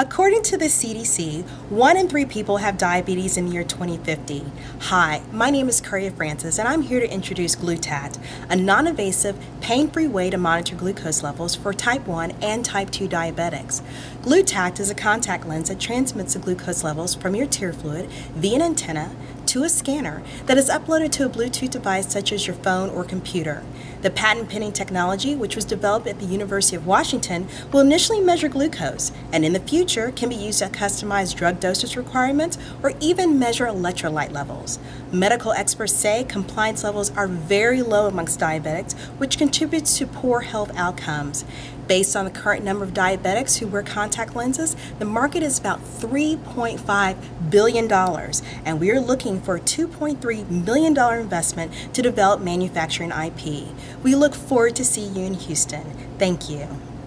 According to the CDC, one in three people have diabetes in the year 2050. Hi, my name is Curria Francis, and I'm here to introduce Glutat, a non-invasive, pain-free way to monitor glucose levels for type 1 and type 2 diabetics. Glutat is a contact lens that transmits the glucose levels from your tear fluid via an antenna to a scanner that is uploaded to a Bluetooth device such as your phone or computer. The patent pending technology, which was developed at the University of Washington, will initially measure glucose and in the future can be used to customize drug dosage requirements or even measure electrolyte levels. Medical experts say compliance levels are very low amongst diabetics, which contributes to poor health outcomes. Based on the current number of diabetics who wear contact lenses, the market is about $3.5 billion, and we are looking for a $2.3 million investment to develop manufacturing IP. We look forward to seeing you in Houston. Thank you.